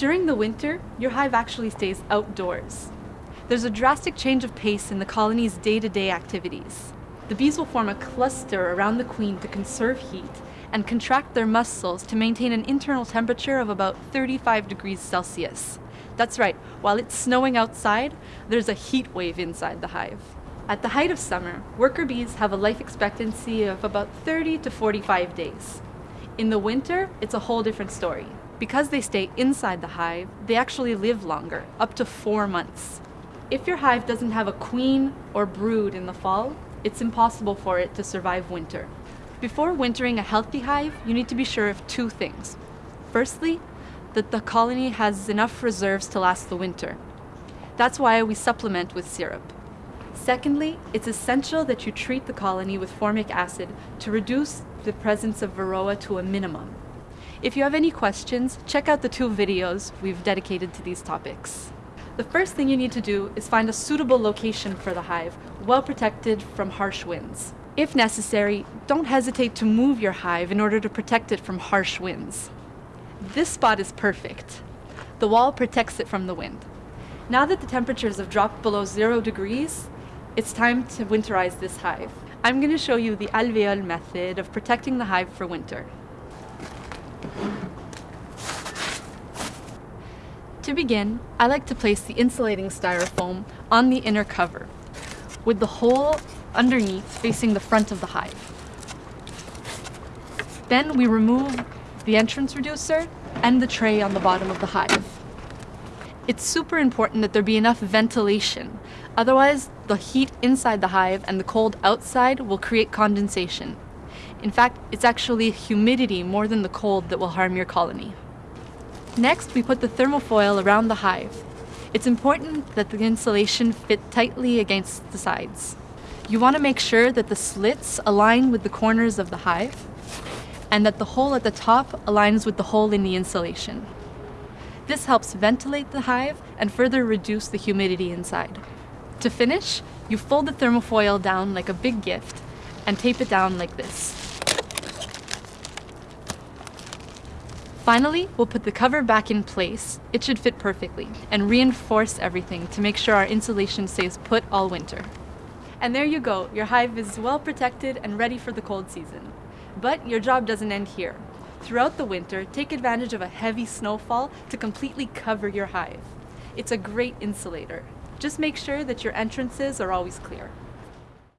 During the winter, your hive actually stays outdoors. There's a drastic change of pace in the colony's day-to-day activities. The bees will form a cluster around the queen to conserve heat and contract their muscles to maintain an internal temperature of about 35 degrees Celsius. That's right, while it's snowing outside, there's a heat wave inside the hive. At the height of summer, worker bees have a life expectancy of about 30 to 45 days. In the winter, it's a whole different story. Because they stay inside the hive, they actually live longer, up to four months. If your hive doesn't have a queen or brood in the fall, it's impossible for it to survive winter. Before wintering a healthy hive, you need to be sure of two things. Firstly, that the colony has enough reserves to last the winter. That's why we supplement with syrup. Secondly, it's essential that you treat the colony with formic acid to reduce the presence of varroa to a minimum. If you have any questions, check out the two videos we've dedicated to these topics. The first thing you need to do is find a suitable location for the hive, well protected from harsh winds. If necessary, don't hesitate to move your hive in order to protect it from harsh winds. This spot is perfect. The wall protects it from the wind. Now that the temperatures have dropped below zero degrees, it's time to winterize this hive. I'm going to show you the Alvéole method of protecting the hive for winter. To begin, I like to place the insulating styrofoam on the inner cover, with the hole underneath facing the front of the hive. Then we remove the entrance reducer and the tray on the bottom of the hive. It's super important that there be enough ventilation, otherwise the heat inside the hive and the cold outside will create condensation. In fact, it's actually humidity more than the cold that will harm your colony. Next, we put the thermofoil around the hive. It's important that the insulation fit tightly against the sides. You want to make sure that the slits align with the corners of the hive and that the hole at the top aligns with the hole in the insulation. This helps ventilate the hive and further reduce the humidity inside. To finish, you fold the thermofoil down like a big gift and tape it down like this. Finally, we'll put the cover back in place, it should fit perfectly, and reinforce everything to make sure our insulation stays put all winter. And there you go, your hive is well protected and ready for the cold season. But your job doesn't end here. Throughout the winter, take advantage of a heavy snowfall to completely cover your hive. It's a great insulator. Just make sure that your entrances are always clear.